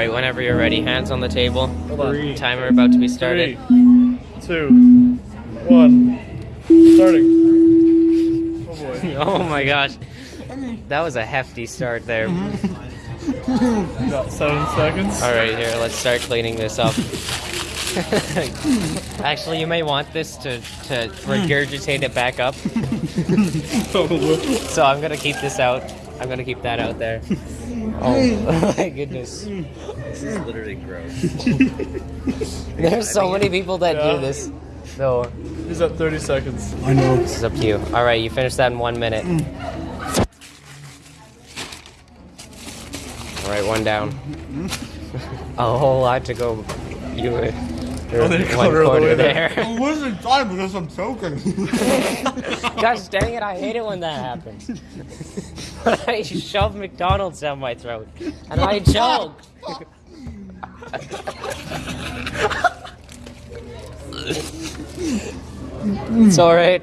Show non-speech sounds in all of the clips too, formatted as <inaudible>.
right, whenever you're ready, hands on the table. Hold on. Three, Timer about to be started. two, one, starting. Oh boy. <laughs> oh my gosh. <laughs> That was a hefty start there. <laughs> About seven seconds. All right, here, let's start cleaning this up. Actually, you may want this to, to mm. regurgitate it back up. Oh, so I'm gonna keep this out. I'm gonna keep that out there. <laughs> Oh <laughs> my goodness. This is literally gross. <laughs> There's so many people that Yeah. do this. So He's at 30 seconds. I know. this is up to you. All right, you finish that in one minute. Mm. All right, one down. Mm. A whole lot to go. You were you're Only a one quarter the quarter there. there. I'm wasting time because I'm choking. <laughs> Gosh dang it, I hate it when that happens. <laughs> I shove McDonald's down my throat and I choke. <laughs> it's alright.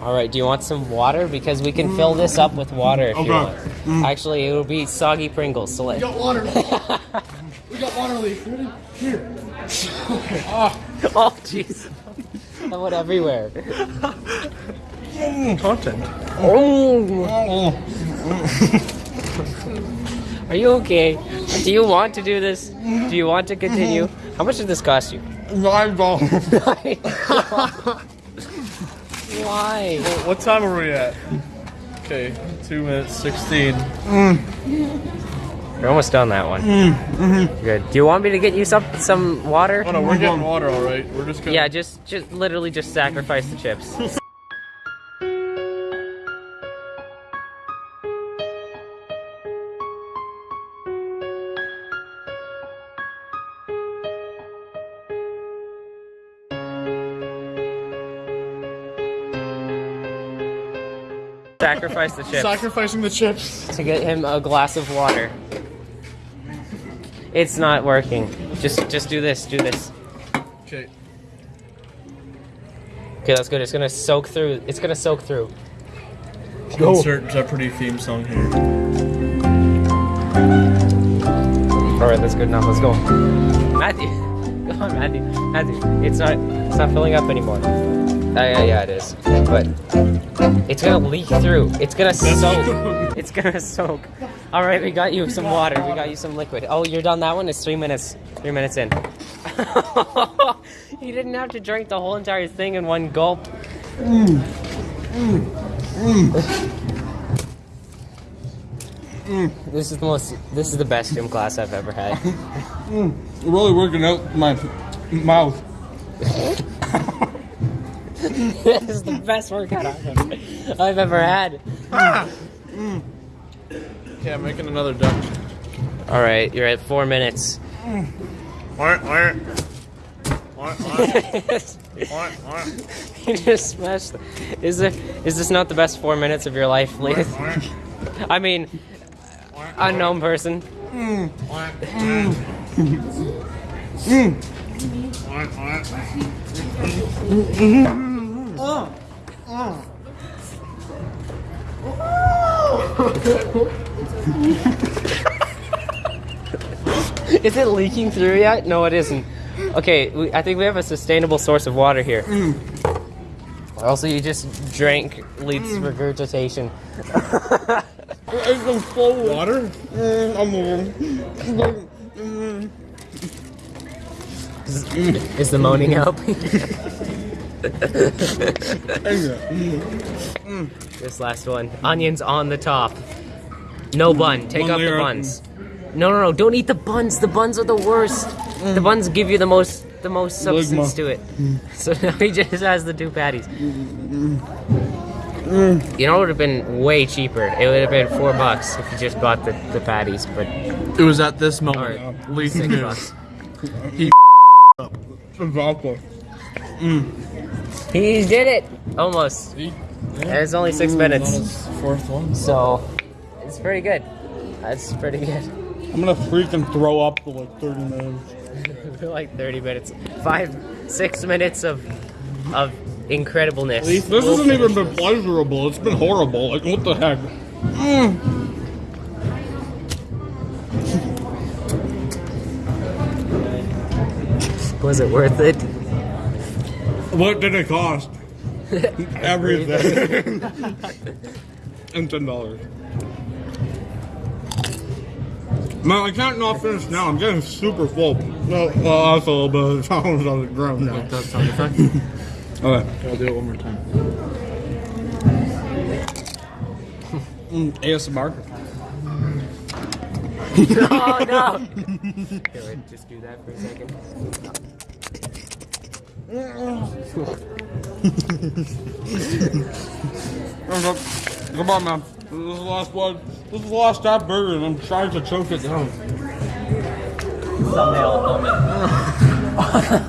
Alright, do you want some water? Because we can fill this up with water if you Okay. Want. Actually, it will be soggy Pringles, so let got water. <laughs> we got water leaf. Ready? Here. <laughs> Ah. Oh, jeez. That went everywhere. Mm, content. Oh. Are you okay? Do you want to do this? Do you want to continue? Mm-hmm. How much did this cost you? Nine dollars. <laughs> Why? What time are we at? Okay, two minutes 16. Mm. You're almost done that one. Mm, mm-hmm. Good. Do you want me to get you some some water? Oh no, we're getting water, all right. We're just gonna. Yeah, just just literally just sacrifice the chips. <laughs> Sacrifice the chips Sacrificing the chips. to get him a glass of water. It's not working. Just just do this. Do this. Okay. Okay, that's good. It's gonna soak through. It's gonna soak through. Insert Jeopardy theme song here. All right, that's good enough. Let's go, Matthew. <laughs> Come on, Matthew. Matthew, it's not. It's not filling up anymore. Uh, yeah, yeah, it is. But it's gonna leak through. It's gonna soak. <laughs> It's gonna soak. All right, we got you some water. We got you some liquid. Oh, you're done that one. It's three minutes. Three minutes in. <laughs> you didn't have to drink the whole entire thing in one gulp. This is the most. This is the best gym class I've ever had. <laughs> Really working out my mouth. <laughs> this is the best workout I've ever, I've ever had. Yeah, I'm making another duck. All right, you're at four minutes. <laughs> you just smashed. Is it? Is this not the best four minutes of your life, Lee? I mean, unknown person. Mm. Mm-hmm. <laughs> Is it leaking through yet? No, it isn't. Okay, we, I think we have a sustainable source of water here. Also, you just drank Leith's regurgitation. <laughs> Water? Is, is the moaning helping? <laughs> Mm. this last one. Onions on the top. No bun. Take One off the layer up. buns. No, no, no. Don't eat the buns. The buns are the worst. The mm. buns give you the most the most substance to it. Mm. So <laughs> now he just has the two patties. You know, it would have been way cheaper. It would have been four bucks if you just bought the, the patties, but It was at this moment. or six knew. bucks. <laughs> Exactly. He did it! Almost. See? It's only six minutes. Fourth one. So, it's pretty good. That's pretty good. I'm gonna freaking throw up for like 30 minutes. <laughs> like 30 minutes. Five, six minutes of of incredibleness. This hasn't even been pleasurable. It's been horrible. Like, what the heck? Mm. Was it worth it? What did it cost? <laughs> Everything. <laughs> and ten dollars. Man, I can't not finish now. I'm getting super full. No, well, that's a little bit of the challenge on the ground now. Does sound effect? Okay. <laughs> I'll do it one more time. Mm, ASMR. oh no! Here, wait, just do that for a second. Come on, man. This is the last one. This is the last stop burger, and I'm trying to choke it down.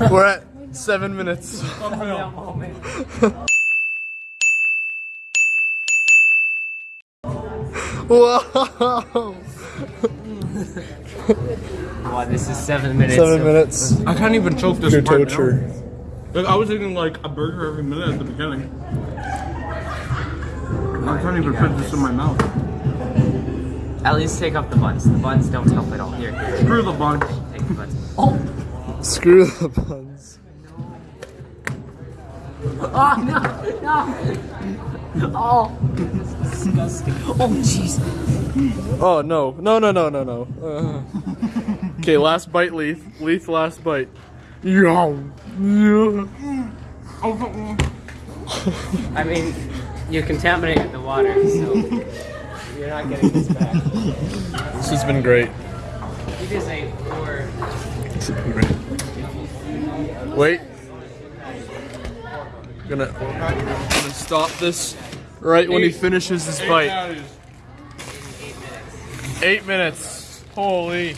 We're at seven minutes. Whoa! Wow, this is seven minutes. Seven minutes. I can't even choke this Your part torture. down. Like, I was eating like a burger every minute at the beginning. I can't even fit this in my mouth. At least take off the buns. The buns don't help at all. Here, here, Screw the bunch. take the buns. Oh! Screw the buns. Oh no, no! Oh, this is disgusting. Oh jeez. Oh no! No! No! No! No! No! Uh. Okay, last bite, Leaf. Leaf, last bite. Yum. Yeah. I mean, you contaminated the water, so you're not getting this back. This has been great. You just ate four. Wait. Gonna, gonna stop this right when he finishes his bite. Eight minutes. Holy.